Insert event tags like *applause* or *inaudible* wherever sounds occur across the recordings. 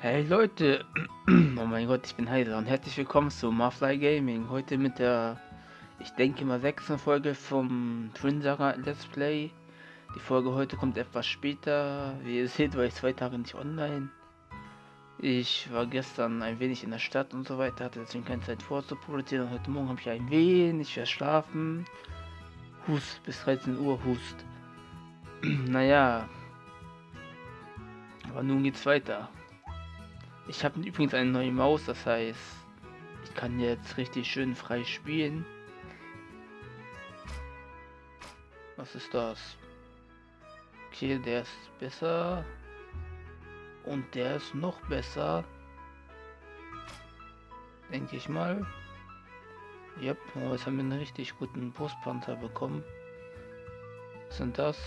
Hey Leute, *clears throat* oh mein Gott, ich bin heiser und herzlich willkommen zu Marfly Gaming. Heute mit der, ich denke mal, sechsten Folge vom Twin Saga Let's Play. Die Folge heute kommt etwas später. Wie ihr seht, war ich zwei Tage nicht online. Ich war gestern ein wenig in der Stadt und so weiter, hatte deswegen keine Zeit vorzuproduzieren. Heute Morgen habe ich ein wenig verschlafen. Hust, bis 13 Uhr Hust. *clears throat* naja. Aber nun geht's weiter. Ich habe übrigens eine neue Maus, das heißt, ich kann jetzt richtig schön frei spielen. Was ist das? Okay, der ist besser. Und der ist noch besser. Denke ich mal. Yep, oh, jetzt haben wir einen richtig guten Brustpanzer bekommen. Was sind das?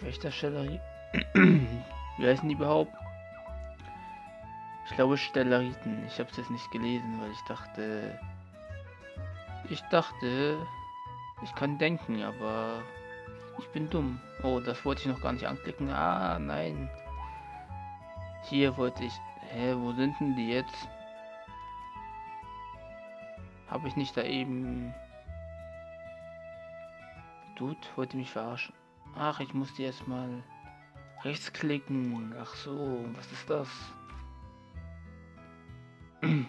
Wächtersteller. *clears throat* Wie heißen die überhaupt? Ich glaube Stellariten. Ich habe es jetzt nicht gelesen, weil ich dachte... Ich dachte... Ich kann denken, aber... Ich bin dumm. Oh, das wollte ich noch gar nicht anklicken. Ah, nein. Hier wollte ich... Hä, wo sind denn die jetzt? Habe ich nicht da eben... Dude, wollte mich verarschen. Ach, ich muss die erstmal rechtsklicken. Ach so, was ist das?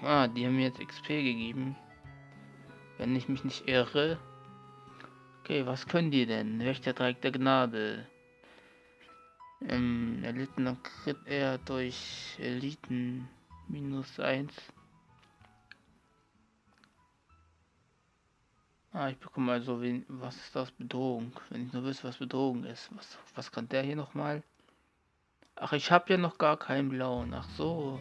Ah, die haben mir jetzt XP gegeben. Wenn ich mich nicht irre. Okay, was können die denn? Wächter Dreieck der Gnade. Ähm, erlittener Crit er durch Eliten minus 1. Ah, ich bekomme also, wen, was ist das? Bedrohung. Wenn ich nur wüsste, was Bedrohung ist. Was, was kann der hier nochmal? Ach, ich habe ja noch gar keinen blauen. Ach so.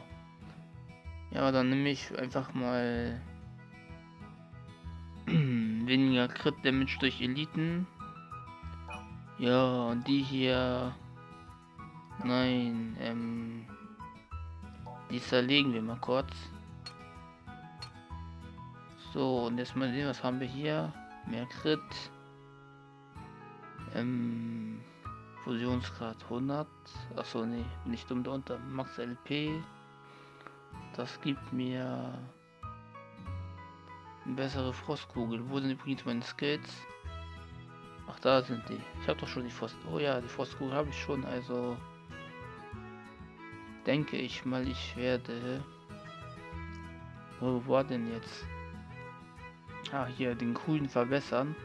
Ja, dann nehme ich einfach mal *clears throat* weniger Crit Damage durch Eliten. Ja, und die hier. Nein, ähm. Die zerlegen wir mal kurz. So, und jetzt mal sehen, was haben wir hier? Mehr Crit. Ähm. Fusionsgrad 100. Achso, nee, nicht dumm darunter. Max LP. Das gibt mir eine bessere Frostkugel. Wo sind übrigens meine Skills? Ach, da sind die. Ich habe doch schon die Frost. Oh ja, die Frostkugel habe ich schon. Also denke ich mal, ich werde. Wo war denn jetzt? Ah, hier den grünen verbessern.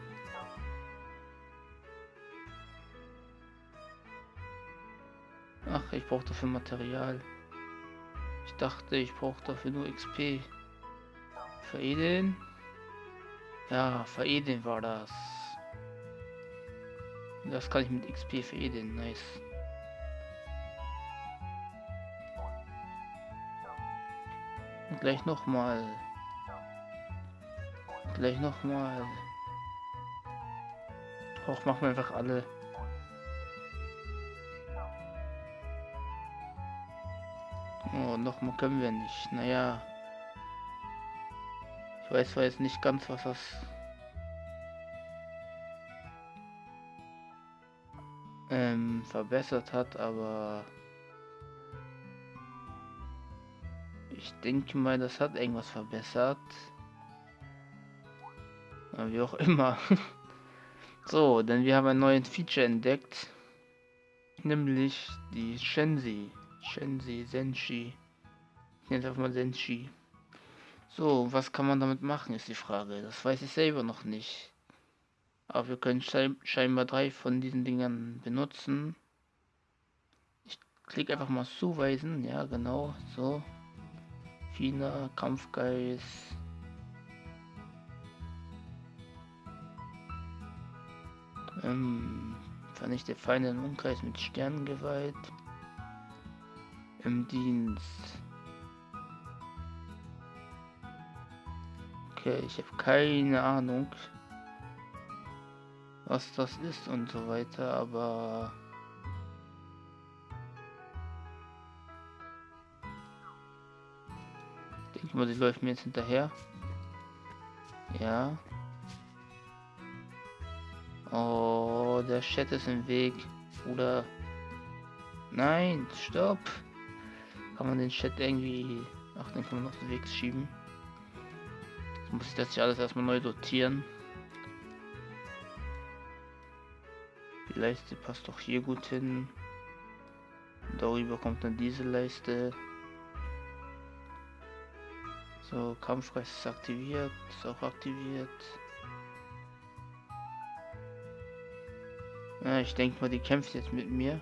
Ach, ich brauche dafür Material. Dachte, ich brauche dafür nur XP. Veredeln? Ja, veredeln war das. Das kann ich mit XP veredeln, nice. Und gleich nochmal. Gleich nochmal. Auch machen wir einfach alle. Oh, nochmal können wir nicht. Naja. Ich weiß zwar jetzt nicht ganz, was das... Ähm, verbessert hat, aber... Ich denke mal, das hat irgendwas verbessert. Aber wie auch immer. *laughs* so, denn wir haben ein neues Feature entdeckt. Nämlich die Shensi. Shensi, Senshi. Ich nenne es einfach mal Senshi. So, was kann man damit machen, ist die Frage. Das weiß ich selber noch nicht. Aber wir können scheinbar drei von diesen Dingern benutzen. Ich klicke einfach mal zuweisen. Ja, genau. So. Fina, Kampfgeist. Ähm, vernichte Feinde im Umkreis mit Sternengewalt im Dienst. Okay, ich habe keine Ahnung, was das ist und so weiter, aber ich denke mal, sie läuft mir jetzt hinterher. Ja. Oh, der Chat ist im Weg. Oder. Nein, stopp. Kann man den Chat irgendwie... Ach, den kann man auf den Weg schieben. Jetzt muss ich das hier alles erstmal neu sortieren. Die Leiste passt doch hier gut hin. Darüber kommt dann diese Leiste. So, Kampfgeist ist aktiviert, ist auch aktiviert. Ja, ich denke mal, die kämpft jetzt mit mir.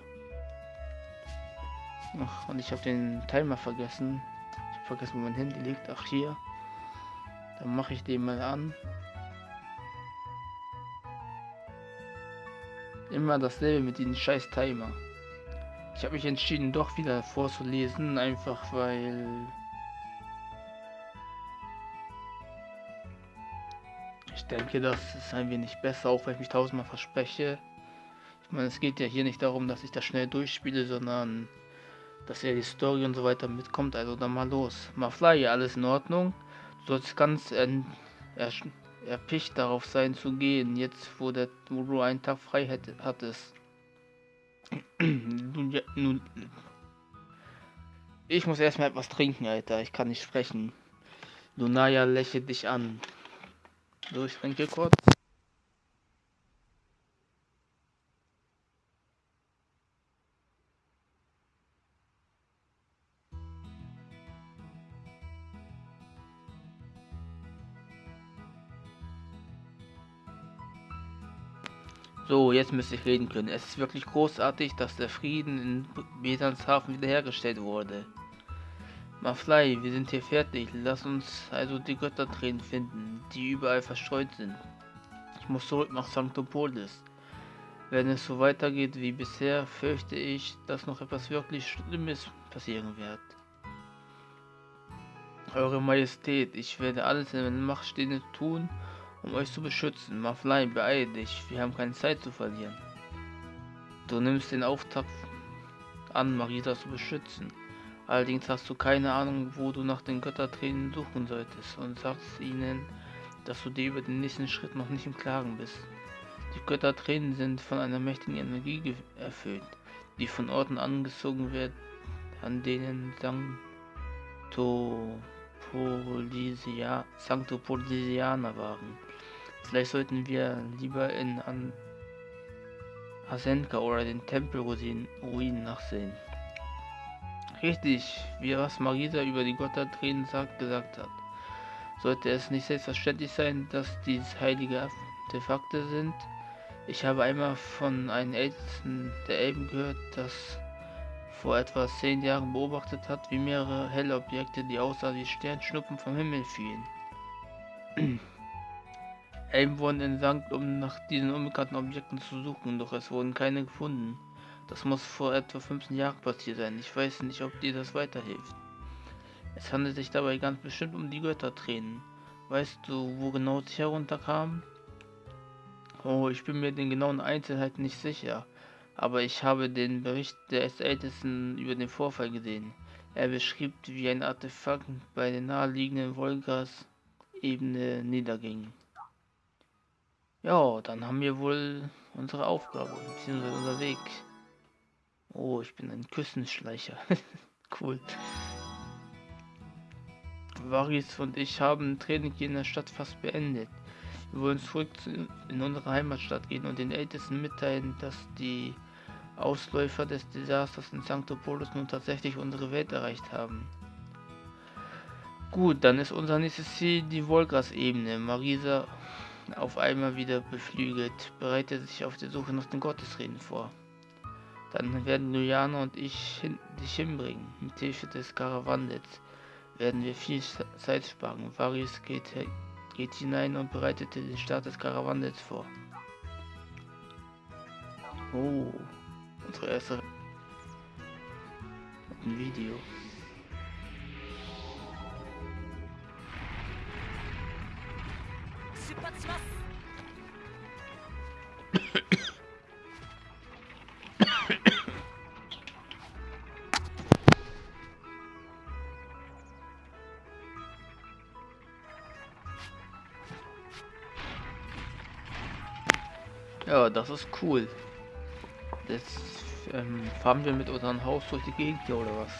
Ach, und ich habe den Timer vergessen. Ich habe vergessen, wo mein Handy liegt. Ach, hier. Dann mache ich den mal an. Immer dasselbe mit diesem scheiß Timer. Ich habe mich entschieden, doch wieder vorzulesen, einfach weil... Ich denke, das ist ein wenig besser, auch wenn ich mich tausendmal verspreche. Ich meine, es geht ja hier nicht darum, dass ich das schnell durchspiele, sondern dass er die Story und so weiter mitkommt. Also dann mal los. Mafly, alles in Ordnung. Du sollst ganz er, er, erpicht darauf sein zu gehen, jetzt wo, der, wo du einen Tag frei hätte, hattest. *clears throat* ich muss erstmal etwas trinken, Alter. Ich kann nicht sprechen. Lunaya lächelt dich an. So, ich trinke kurz. So, jetzt müsste ich reden können. Es ist wirklich großartig, dass der Frieden in Besanshafen wiederhergestellt wurde. Mafly, wir sind hier fertig. Lass uns also die Göttertränen finden, die überall verstreut sind. Ich muss zurück nach Sanctopolis. Wenn es so weitergeht wie bisher, fürchte ich, dass noch etwas wirklich Schlimmes passieren wird. Eure Majestät, ich werde alles in meiner Macht Stehende tun, um euch zu beschützen. Maflein, beeil dich, wir haben keine Zeit zu verlieren. Du nimmst den Auftrag an, Marisa zu beschützen. Allerdings hast du keine Ahnung, wo du nach den Göttertränen suchen solltest und sagst ihnen, dass du dir über den nächsten Schritt noch nicht im Klaren bist. Die Göttertränen sind von einer mächtigen Energie erfüllt, die von Orten angezogen wird, an denen Sanctopolisia, Sanctopolisianer waren. Vielleicht sollten wir lieber in An Asenka oder den Tempelruinen nachsehen. Richtig, wie was Marisa über die Göttertränen sagt, gesagt hat. Sollte es nicht selbstverständlich sein, dass dies heilige Artefakte sind? Ich habe einmal von einem Ältesten der Elben gehört, das vor etwa zehn Jahren beobachtet hat, wie mehrere helle Objekte, die außer wie Sternschnuppen vom Himmel fielen. Elben wurden entsandt, um nach diesen unbekannten Objekten zu suchen, doch es wurden keine gefunden. Das muss vor etwa 15 Jahren passiert sein. Ich weiß nicht, ob dir das weiterhilft. Es handelt sich dabei ganz bestimmt um die Göttertränen. Weißt du, wo genau sie herunterkamen? Oh, ich bin mir den genauen Einzelheiten nicht sicher, aber ich habe den Bericht des Ältesten über den Vorfall gesehen. Er beschrieb, wie ein Artefakt bei der naheliegenden Wolgas-Ebene niederging. Ja, dann haben wir wohl unsere Aufgabe, beziehungsweise unser Weg. Oh, ich bin ein Küssenschleicher. *laughs* cool. Varis und ich haben Training in der Stadt fast beendet. Wir wollen zurück in unsere Heimatstadt gehen und den Ältesten mitteilen, dass die Ausläufer des Desasters in Sanctopolis nun tatsächlich unsere Welt erreicht haben. Gut, dann ist unser nächstes Ziel die Volgas-Ebene. Marisa auf einmal wieder beflügelt, bereitet sich auf der Suche nach den Gottesreden vor. Dann werden Luciana und ich hin dich hinbringen. Mit Hilfe des Karawandels werden wir viel Zeit sparen. Varius geht, geht hinein und bereitet den Start des Karawandels vor. Oh, unsere erste Video. Ja, das ist cool. Jetzt ähm, fahren wir mit unserem Haus durch die Gegend hier oder was?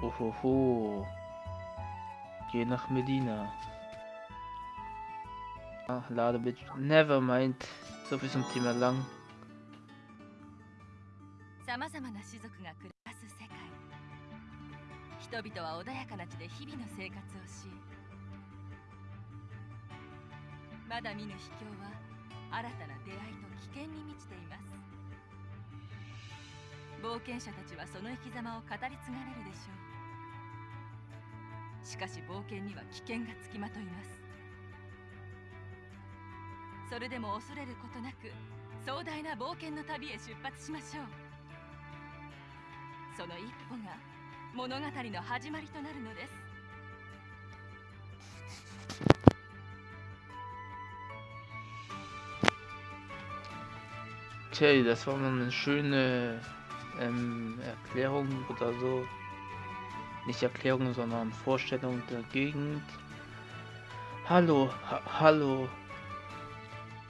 Ohoho. Geh nach Medina. Ach, lade bitte. Never mind. So viel zum Thema lang. さまざまな種族が暮らす世界。人々は穏やかな地で日々の生活をしまだ見ぬ秘境は新たな出会いと危険に満ちています。冒険者たちはその生き様を語り継がれるでしょう。しかし冒険には危険がつきまといます。それでも恐れることなく壮大な冒険の旅へ出発しましょう。その一歩が物語の始まりとなるのです Okay, das war mal eine schöne ähm, Erklärung oder so. Nicht Erklärung, sondern Vorstellung der Gegend. Hallo, ha hallo.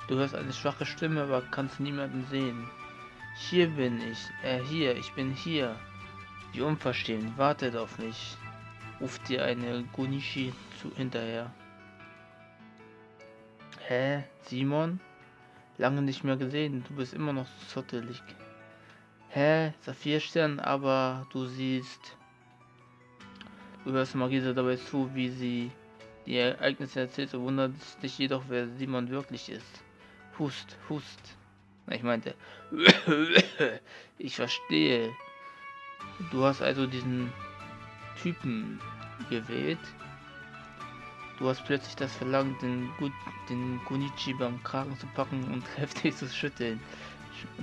Du hörst eine schwache Stimme, aber kannst niemanden sehen. Hier bin ich. Äh, hier, ich bin hier. Wie unverstehen, wartet auf mich. Ruft dir eine Gunishi zu hinterher. Hä? Simon? Lange nicht mehr gesehen, du bist immer noch zottelig. Hä? Saphirstern, aber du siehst... Du hörst Marisa dabei zu, wie sie die Ereignisse erzählt, so wundert dich jedoch, wer Simon wirklich ist. Hust, hust. Ich meinte... *coughs* ich verstehe. Du hast also diesen Typen gewählt. Du hast plötzlich das Verlangen, den, Gut, den Gunichi beim Kragen zu packen und *laughs* heftig zu schütteln.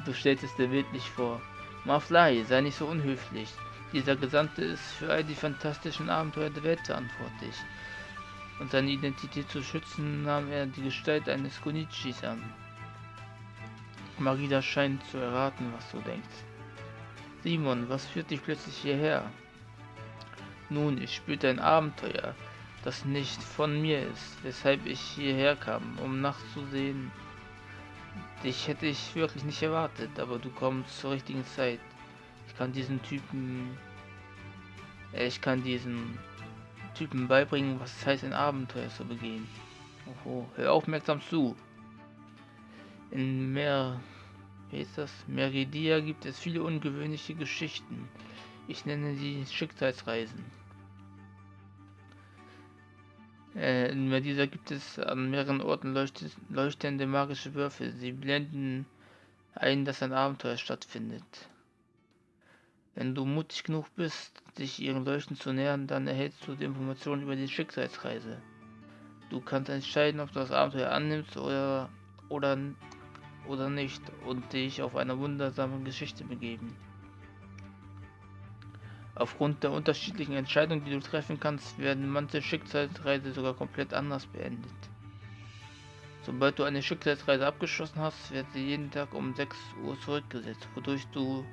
Du stellst es dir bildlich vor. Maflai, sei nicht so unhöflich. Dieser Gesandte ist für all die fantastischen Abenteuer der Welt verantwortlich. Und seine Identität zu schützen, nahm er die Gestalt eines Gunichis an. Marida scheint zu erraten, was du denkst. Simon, was führt dich plötzlich hierher? Nun, ich spürte ein Abenteuer, das nicht von mir ist, weshalb ich hierher kam, um nachzusehen. Dich hätte ich wirklich nicht erwartet, aber du kommst zur richtigen Zeit. Ich kann diesen Typen... äh, Ich kann diesen Typen beibringen, was es heißt, ein Abenteuer zu begehen. Oho, hör aufmerksam zu. In mehr... Wie ist das? Meridia gibt es viele ungewöhnliche Geschichten. Ich nenne sie Schicksalsreisen. Äh, in Meridia gibt es an mehreren Orten leuchtende magische Würfel. Sie blenden ein, dass ein Abenteuer stattfindet. Wenn du mutig genug bist, dich ihren Leuchten zu nähern, dann erhältst du die Informationen über die Schicksalsreise. Du kannst entscheiden, ob du das Abenteuer annimmst oder, oder, oder nicht und dich auf eine wundersame Geschichte begeben. Aufgrund der unterschiedlichen Entscheidungen, die du treffen kannst, werden manche Schicksalsreise sogar komplett anders beendet. Sobald du eine Schicksalsreise abgeschlossen hast, wird sie jeden Tag um 6 Uhr zurückgesetzt, wodurch du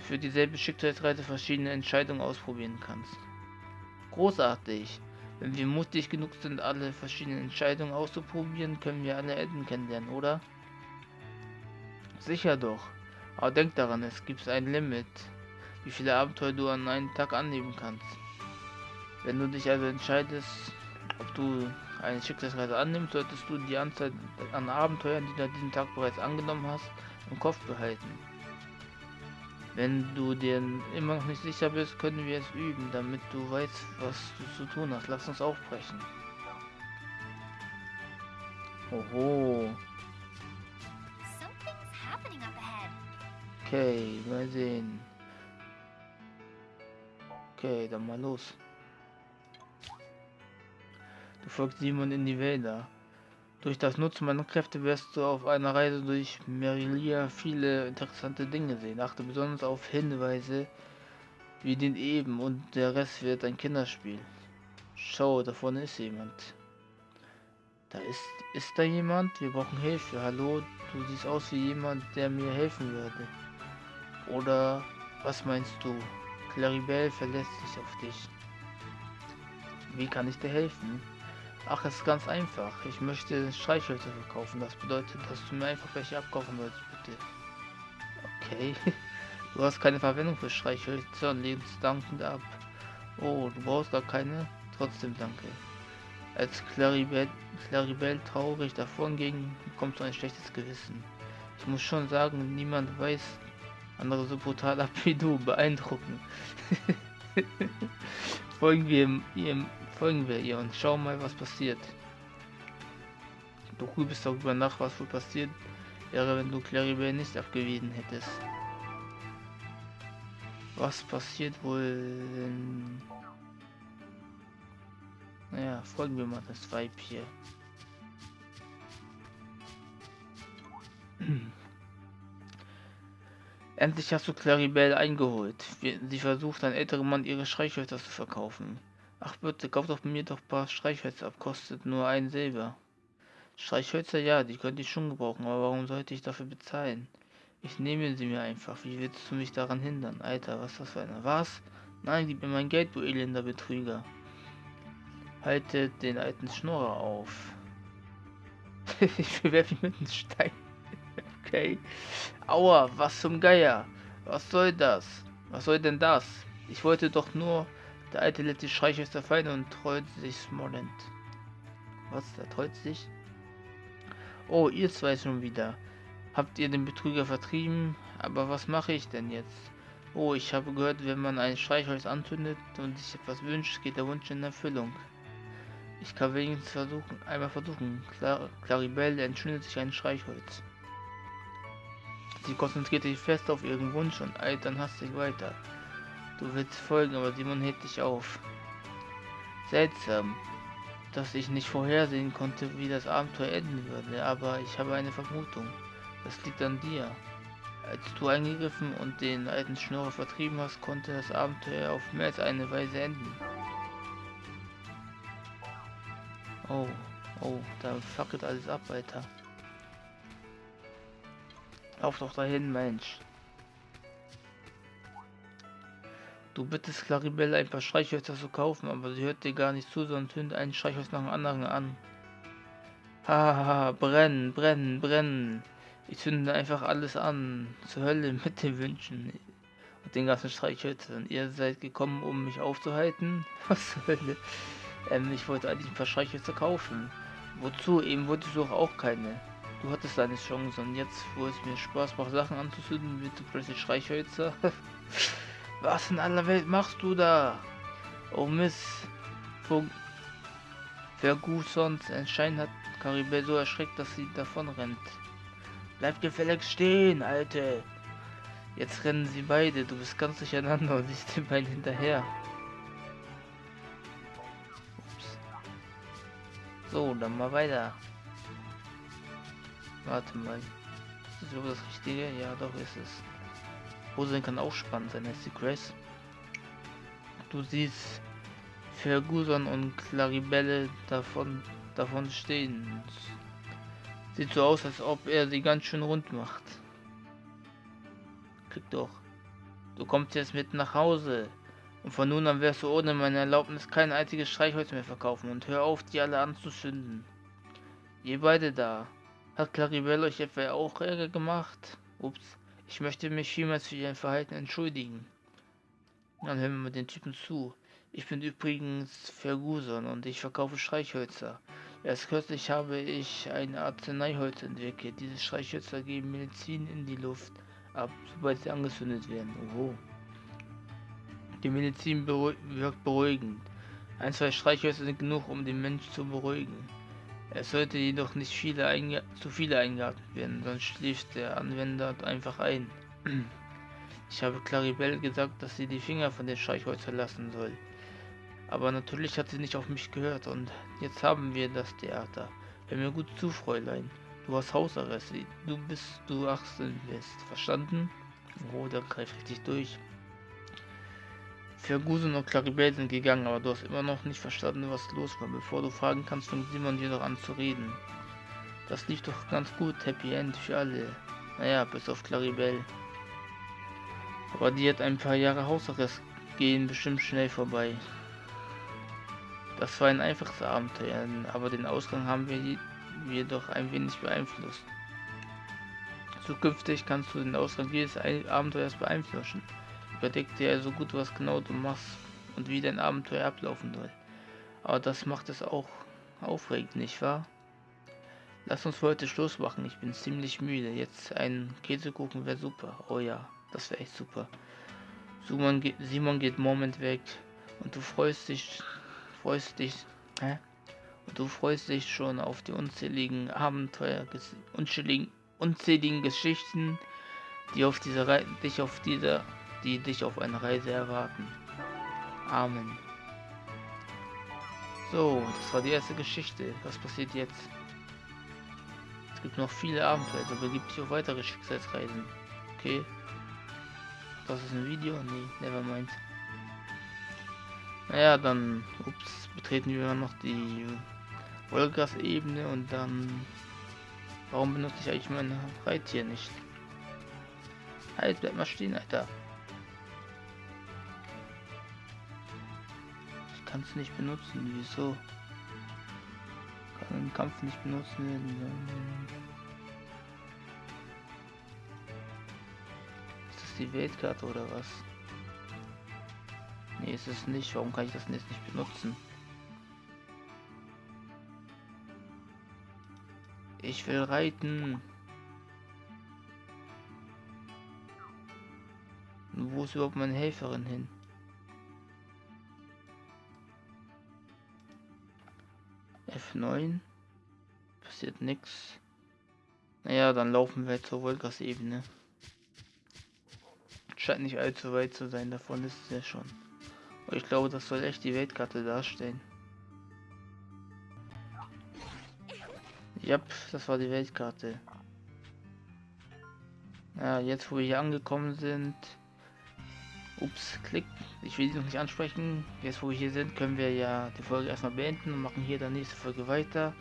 für dieselbe Schicksalsreise verschiedene Entscheidungen ausprobieren kannst. Großartig! Wenn wir mutig genug sind, alle verschiedenen Entscheidungen auszuprobieren, können wir alle Enden kennenlernen, oder? Sicher doch. Aber denk daran, es gibt ein Limit, wie viele Abenteuer du an einem Tag annehmen kannst. Wenn du dich also entscheidest, ob du eine Schicksalsreise annimmst, solltest du die Anzahl an Abenteuern, die du an diesem Tag bereits angenommen hast, im Kopf behalten. Wenn du dir immer noch nicht sicher bist, können wir es üben, damit du weißt, was du zu tun hast. Lass uns aufbrechen. Oho. Okay, mal sehen. Okay, dann mal los. Du folgst Simon in die Wälder. Durch das Nutzen meiner Kräfte wirst du auf einer Reise durch Merilia viele interessante Dinge sehen. Achte besonders auf Hinweise wie den Eben und der Rest wird ein Kinderspiel. Schau, da vorne ist jemand. Da ist, ist da jemand? Wir brauchen Hilfe. Hallo, du siehst aus wie jemand, der mir helfen würde. Oder was meinst du? Claribel verlässt sich auf dich. Wie kann ich dir helfen? Ach, es ist ganz einfach. Ich möchte Streichhölzer verkaufen. Das bedeutet, dass du mir einfach welche abkaufen sollst, bitte. Okay. *laughs* Du hast keine Verwendung für Streichhölzer und lehnst dankend ab. Oh, du brauchst gar keine? Trotzdem danke. Als Claribel, Claribel traurig davon ging, bekommst du ein schlechtes Gewissen. Ich muss schon sagen, niemand weiß andere so brutal ab wie du. Beeindruckend. *laughs* folgen wir ihr, folgen wir ihr und schauen mal, was passiert. Du grübelst darüber nach, was wohl passiert wäre, wenn du Claribel nicht abgewiesen hättest. Was passiert wohl, wenn... Naja, folgen wir mal das Weib hier. *clears throat* Endlich hast du Claribel eingeholt. Sie versucht, ein älterer Mann ihre Streichhölzer zu verkaufen. Ach bitte, kauf doch mir doch ein paar Streichhölzer ab, kostet nur ein Silber. Streichhölzer, ja, die könnte ich schon gebrauchen, aber warum sollte ich dafür bezahlen? Ich nehme sie mir einfach. Wie willst du mich daran hindern? Alter, was ist das für einer? Was? Nein, gib mir mein Geld, du elender Betrüger. Halte den alten Schnorrer auf. *laughs* ich bewerfe ihn mit einem Stein. Okay. Aua, was zum Geier? Was soll das? Was soll denn das? Ich wollte doch nur... Der alte lässt die Streichhölzer fallen und treut sich Smolland. Was? Der treut sich? Oh, ihr zwei schon wieder. Habt ihr den Betrüger vertrieben? Aber was mache ich denn jetzt? Oh, ich habe gehört, wenn man ein Streichholz anzündet und sich etwas wünscht, geht der Wunsch in Erfüllung. Ich kann wenigstens versuchen, einmal versuchen. Clar Claribel entzündet sich ein Streichholz. Sie konzentriert sich fest auf ihren Wunsch und eilt dann hastig weiter. Du willst folgen, aber Simon hält dich auf. Seltsam, dass ich nicht vorhersehen konnte, wie das Abenteuer enden würde, aber ich habe eine Vermutung. Das liegt an dir. Als du eingegriffen und den alten Schnurrer vertrieben hast, konnte das Abenteuer auf mehr als eine Weise enden. Oh, oh, da fackelt alles ab, Alter. Lauf doch dahin, Mensch. Du bittest Claribel ein paar Streichhölzer zu kaufen, aber sie hört dir gar nicht zu, sondern zündet einen Streichholz nach dem anderen an. Hahaha, brennen, brennen, brennen. Ich zünde einfach alles an. Zur Hölle mit den Wünschen. Und den ganzen Streichhölzern. Ihr seid gekommen, um mich aufzuhalten? *laughs* Was zur Hölle? Ähm, ich wollte eigentlich ein paar Streichhölzer kaufen. Wozu? Eben wolltest du auch keine. Du hattest deine Chance und jetzt, wo es mir Spaß macht, Sachen anzuzünden, willst du plötzlich Streichhölzer? *laughs* Was in aller Welt machst du da? Oh Miss. Ferguson anscheinend hat Karibel so erschreckt, dass sie davon rennt. Bleib gefälligst stehen, Alte. Jetzt rennen sie beide, du bist ganz durcheinander und siehst *laughs* den beiden hinterher. Ups. So, dann mal weiter. Warte mal. Ist das das Richtige? Ja, doch ist es. Rosen kann auch spannend sein, ist die Grace. Du siehst Ferguson und Claribelle davon, davon stehen. Sieht so aus, als ob er sie ganz schön rund macht. Klick doch. Du kommst jetzt mit nach Hause. Und von nun an wirst du ohne meine Erlaubnis kein einziges Streichholz mehr verkaufen und hör auf, die alle anzuzünden. Ihr beide da. Hat Claribel euch etwa auch Ärger gemacht? Ups. Ich möchte mich vielmals für ihr Verhalten entschuldigen. Dann hören wir mal den Typen zu. Ich bin übrigens Ferguson und ich verkaufe Streichhölzer. Erst kürzlich habe ich ein Arzneiholz entwickelt. Diese Streichhölzer geben Medizin in die Luft ab, sobald sie angezündet werden. Oho. Die Medizin beruhig wirkt beruhigend. Ein, zwei Streichhölzer sind genug, um den Mensch zu beruhigen. Es sollte jedoch nicht viele zu viele eingeatmet werden, sonst schläft der Anwender einfach ein. *clears throat* Ich habe Claribel gesagt, dass sie die Finger von den Streichhölzern lassen soll. Aber natürlich hat sie nicht auf mich gehört und jetzt haben wir das Theater. Hör mir gut zu, Fräulein. Du hast Hausarrest. Du bist du 18 bist. Verstanden? Oh, der greift richtig durch. Ferguson und Claribel sind gegangen, aber du hast immer noch nicht verstanden, was los war. Bevor du fragen kannst, fängt Simon dir noch an zu reden. Das lief doch ganz gut, Happy End für alle. Naja, bis auf Claribel. Aber die hat ein paar Jahre Hausarrest gehen bestimmt schnell vorbei. Das war ein einfaches Abenteuer, aber den Ausgang haben wir jedoch ein wenig beeinflusst. Zukünftig kannst du den Ausgang jedes Abenteuers beeinflussen. Überdeck dir also gut, was genau du machst und wie dein Abenteuer ablaufen soll. Aber das macht es auch aufregend, nicht wahr? Lass uns für heute Schluss machen. Ich bin ziemlich müde. Jetzt ein Käsekuchen wäre super. Oh ja, das wäre echt super. Simon geht, Simon geht Moment weg und du freust dich, freust dich, hä? Und du freust dich schon auf die unzähligen Abenteuer, unzähligen, unzähligen Geschichten, die auf dieser Re dich auf dieser, die dich auf einer Reise erwarten. Amen. So, das war die erste Geschichte. Was passiert jetzt? Es gibt noch viele Abenteuer, aber gibt es auch weitere Schicksalsreisen. Okay. Das ist ein Video? Nee, nevermind. Naja, dann, ups, betreten wir noch die Wolgas-Ebene und dann... Warum benutze ich eigentlich mein Reittier nicht? Halt, bleib mal stehen, Alter. Ich kann es nicht benutzen, wieso? Kann den Kampf nicht benutzen. Ist das die Weltkarte oder was? Nee, ist es nicht. Warum kann ich das jetzt nicht benutzen? Ich will reiten. Wo ist überhaupt meine Helferin hin? F9. Passiert nichts. Naja, dann laufen wir zur Wolgas-Ebene. Scheint nicht allzu weit zu sein, davon ist es ja schon. Aber ich glaube, das soll echt die Weltkarte darstellen. Ja, das war die Weltkarte. Ja, jetzt wo wir hier angekommen sind. Ups, klick. Ich will sie noch nicht ansprechen. Jetzt wo wir hier sind, können wir ja die Folge erstmal beenden und machen hier dann nächste Folge weiter.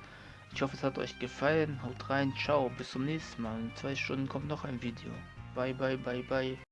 Ich hoffe, es hat euch gefallen. Haut rein, ciao, bis zum nächsten Mal. In zwei Stunden kommt noch ein Video. Bye, bye, bye, bye.